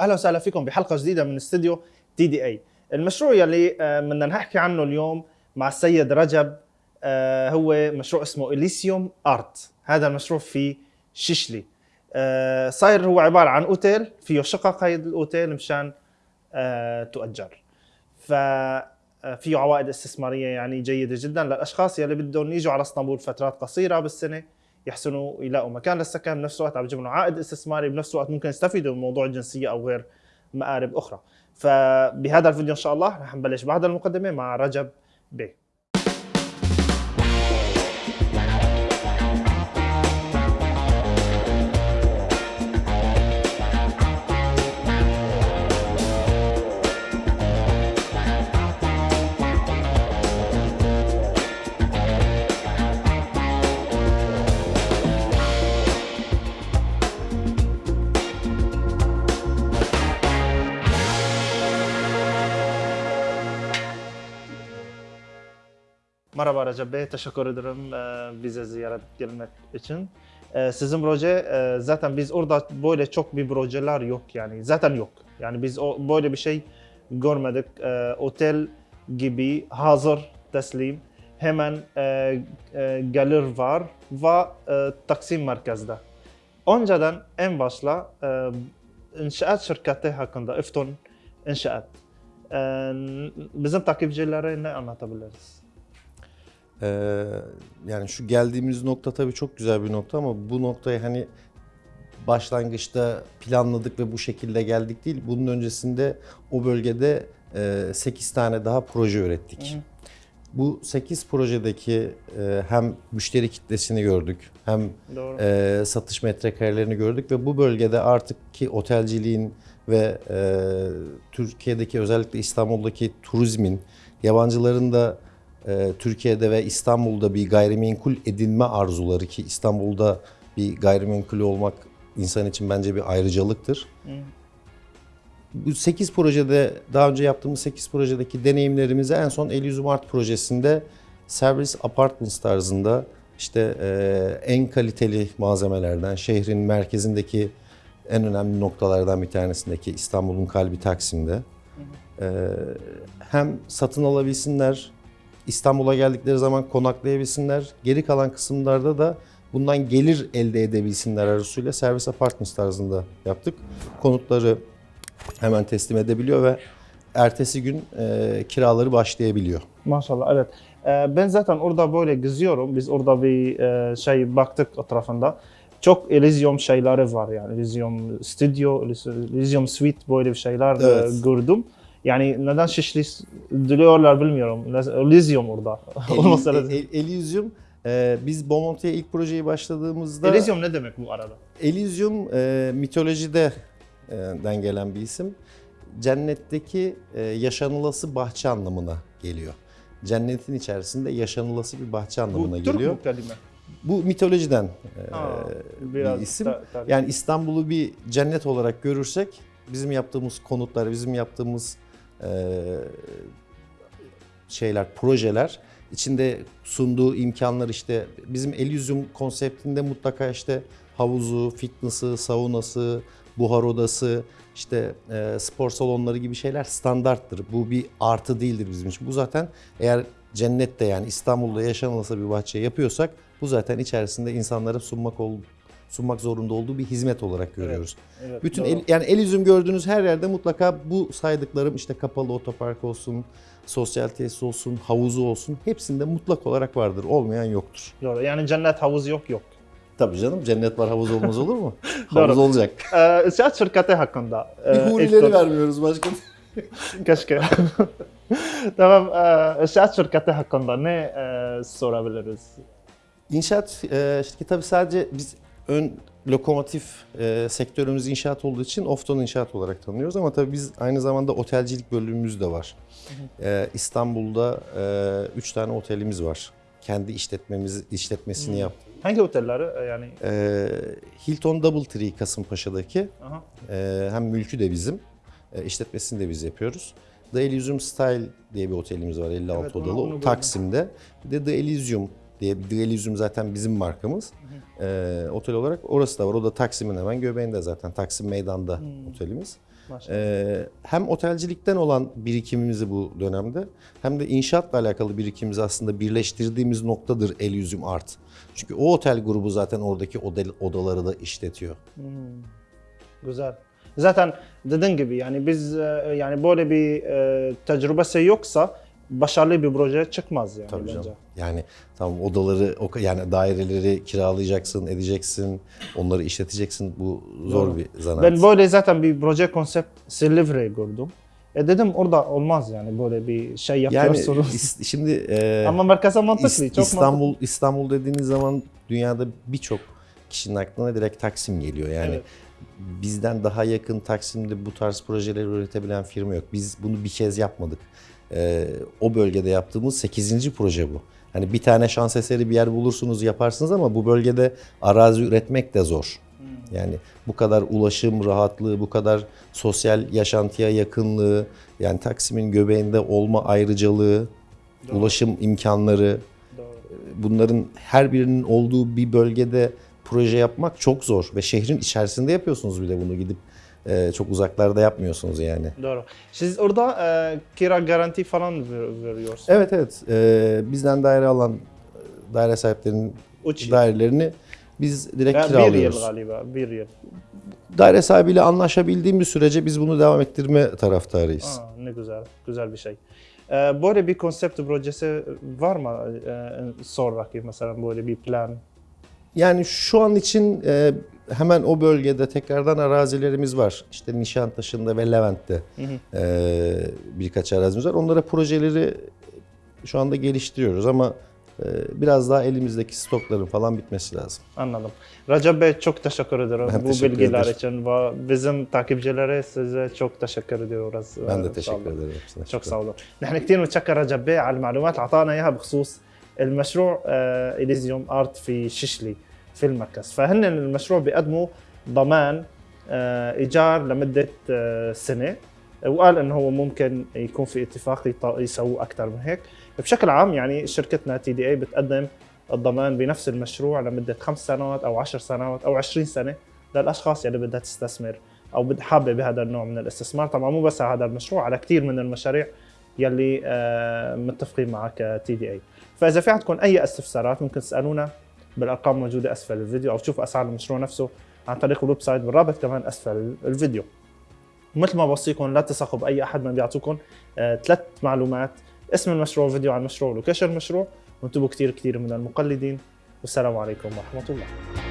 أهلا وسهلا فيكم بحلقة جديدة من استوديو تي دي اي المشروع يلي آه، بدنا نحكي عنه اليوم مع السيد رجب آه، هو مشروع اسمه اليسيوم ارت هذا المشروع في ششلي آه، صاير هو عبارة عن أوتيل فيه شقق هيدا الأوتيل مشان تؤجر. ف عوائد استثمارية يعني جيدة جدا للأشخاص يلي بدهم يجوا على اسطنبول فترات قصيرة بالسنة. يحسنوا يلاقوا مكان. للسكن بنفس الوقت عم بيجيب لهم عائد استثماري بنفس الوقت ممكن يستفيدوا من موضوع الجنسية أو غير مآرب أخرى. فبهذا الفيديو إن شاء الله رح نبلش بعد المقدمة مع رجب بي Merhaba Recep Bey, teşekkür ederim e, bize ziyaret gelmek için. E, Sizin proje e, zaten biz orada böyle çok bir projeler yok yani zaten yok. Yani biz böyle bir şey görmedik. Otel gibi hazır teslim hemen gelir var ve e, Taksim merkezde. Önceden en başla inşaat şirketi hakkında Efton inşaat. Bizim takipçilere ne anlatabiliriz? Ee, yani şu geldiğimiz nokta tabii çok güzel bir nokta ama bu noktaya hani başlangıçta planladık ve bu şekilde geldik değil. Bunun öncesinde o bölgede 8 tane daha proje ürettik. Hı. Bu 8 projedeki e, hem müşteri kitlesini gördük hem Doğru. e, satış metrekarelerini gördük ve bu bölgede artık ki otelciliğin ve e, Türkiye'deki özellikle İstanbul'daki turizmin yabancıların da e, Türkiye'de ve İstanbul'da bir gayrimenkul edinme arzuları ki İstanbul'da bir gayrimenkul olmak insan için bence bir ayrıcalıktır. Hı. Bu 8 projede daha önce yaptığımız 8 projedeki deneyimlerimizi en son Elysium Art projesinde servis apartments tarzında işte e, en kaliteli malzemelerden şehrin merkezindeki en önemli noktalardan bir tanesindeki İstanbul'un kalbi Taksim'de e, hem satın alabilsinler İstanbul'a geldikleri zaman konaklayabilsinler. Geri kalan kısımlarda da bundan gelir elde edebilsinler arzusuyla servis apartments tarzında yaptık. Konutları hemen teslim edebiliyor ve ertesi gün e, kiraları başlayabiliyor. Maşallah evet. Ee, ben zaten orada böyle geziyorum. Biz orada bir e, şey baktık etrafında. Çok Elysium şeyleri var yani. Elysium Studio, Elysium Suite böyle bir şeyler e, Evet. gördüm. Yani neden Şişli diyorlar bilmiyorum. Elysium orada. Olmasa El, lazım. El- Elysium e, biz Bomonti'ye ilk projeyi başladığımızda Elysium ne demek bu arada? Elysium e, mitolojide e, den gelen bir isim. Cennetteki e, yaşanılası bahçe anlamına geliyor. Cennetin içerisinde yaşanılası bir bahçe anlamına Bu Türk geliyor. mu kelime? Bu mitolojiden e, Ha, bir isim. ta-. Yani İstanbul'u bir cennet olarak görürsek bizim yaptığımız konutlar, bizim yaptığımız şeyler, projeler içinde sunduğu imkanlar işte bizim Elysium konseptinde mutlaka işte havuzu, fitness'ı, saunası, buhar odası, işte e, spor salonları gibi şeyler standarttır. Bu bir artı değildir bizim için. Bu zaten eğer cennette yani İstanbul'da yaşanılası bir bahçe yapıyorsak bu zaten içerisinde insanlara sunmak ol, sunmak zorunda olduğu bir hizmet olarak görüyoruz. Evet, Bütün doğru. el, yani Elysium gördüğünüz her yerde mutlaka bu saydıklarım işte kapalı otopark olsun, sosyal tesis olsun, havuzu olsun hepsinde mutlak olarak vardır. Olmayan yoktur. Doğru. Yani cennet havuz yok yok. Tabii canım cennet var havuz olmaz olur mu? Havuz olacak. Ee, şirketi hakkında. Bir e, hurileri Efton- vermiyoruz başka. Keşke. tamam. E, inşaat şirketi hakkında ne e, sorabiliriz? İnşaat e, şirketi tabii sadece biz ön lokomotif e, sektörümüz inşaat olduğu için Ofton İnşaat olarak tanıyoruz ama tabii biz aynı zamanda otelcilik bölümümüz de var. E, İstanbul'da 3 tane otelimiz var. Kendi işletmemiz işletmesini Hı. yaptık. Hangi otelleri? E, yani E, Hilton Doubletree Kasımpaşa'daki aha. e, hem mülkü de bizim, e, işletmesini de biz yapıyoruz. The Elysium Style diye bir otelimiz var 56 Evet, onu- odalı onu gördüm. Taksim'de. Bir de The Elysium diye Elysium zaten bizim markamız. E, otel olarak orası da var. O da Taksim'in hemen göbeğinde zaten. Taksim Meydan'da Hmm. otelimiz. Ee, hem otelcilikten olan birikimimizi bu dönemde hem de inşaatla alakalı birikimimizi aslında birleştirdiğimiz noktadır Elysium Art. Çünkü o otel grubu zaten oradaki oda- odaları da işletiyor. Güzel. Zaten dediğin gibi yani biz e, yani böyle bir e, tecrübesi yoksa başarılı bir proje çıkmaz yani Tabii bence. canım. Yani tamam odaları yani daireleri kiralayacaksın, edeceksin, onları işleteceksin. Bu zor Doğru. bir zanaat. Ben böyle zaten bir proje konsept Silivri gördüm. E dedim orada olmaz yani böyle bir şey yani yapıyorsunuz. is- şimdi e, Ama merkeze mantıklı, İs- çok İstanbul İstanbul dediğiniz zaman dünyada birçok kişinin aklına direkt Taksim geliyor. Yani Evet. bizden daha yakın Taksim'de bu tarz projeleri üretebilen firma yok. Biz bunu bir kez yapmadık. Ee, o bölgede yaptığımız 8. proje bu. Hani bir tane şans eseri bir yer bulursunuz yaparsınız ama bu bölgede arazi üretmek de zor. Hmm. Yani bu kadar ulaşım rahatlığı, bu kadar sosyal yaşantıya yakınlığı, yani Taksim'in göbeğinde olma ayrıcalığı, ulaşım imkanları, Doğru. bunların her birinin olduğu bir bölgede proje yapmak çok zor ve şehrin içerisinde yapıyorsunuz bir de bunu gidip e, çok uzaklarda yapmıyorsunuz yani. Doğru. Siz orada e, kira garanti falan ver, veriyorsunuz. Evet evet e, bizden daire alan e, daire sahiplerinin yıl. dairelerini biz direkt Ya bir yıl kiralıyoruz. galiba, bir yıl. Daire sahibiyle anlaşabildiğimiz sürece biz bunu devam ettirme taraftarıyız. Aa, ne güzel, güzel bir şey. E, böyle bir konsept projesi var mı e, sonraki mesela böyle bir plan? Yani şu an için e, hemen o bölgede tekrardan arazilerimiz var. İşte Nişantaşı'nda ve Levent'te e, birkaç arazimiz var. Onlara projeleri şu anda geliştiriyoruz ama e, biraz daha elimizdeki stokların falan bitmesi lazım. Anladım. Recep Bey çok teşekkür ederim Ben bu teşekkür bilgiler ederim. için ve bizim takipçilere size çok teşekkür ediyoruz. Ben Ee, de sağ teşekkür olun. ederim. hepsine. شكرا سعودة نحن كثير متشكر رجب بيه على المعلومات اللي اعطانا اياها بخصوص المشروع آه، اليزيوم ارت في ششلي في المركز. فهن المشروع بيقدموا ضمان آه، إيجار لمدة آه، سنة. وقال إنه هو ممكن يكون في اتفاق يسووه أكثر من هيك. بشكل عام يعني شركتنا تي دي اي بتقدم الضمان بنفس المشروع لمدة خمس سنوات أو عشر سنوات أو 20 سنة للأشخاص اللي بدها تستثمر أو حابة بهذا النوع من الاستثمار. طبعا مو بس على هذا المشروع على كثير من المشاريع يلي آه، متفقين معك تي دي اي فإذا في عندكم أي استفسارات ممكن تسألونا بالأرقام الموجوده أسفل الفيديو أو تشوفوا أسعار المشروع نفسه عن طريق الويب سايت بالرابط كمان أسفل الفيديو. مثل ما بوصيكم لا تثقوا بأي أحد من بيعطوكم آه، ثلاث معلومات اسم المشروع فيديو عن المشروع ولوكيشن المشروع وانتبهوا كثير كثير من المقلدين والسلام عليكم ورحمة الله.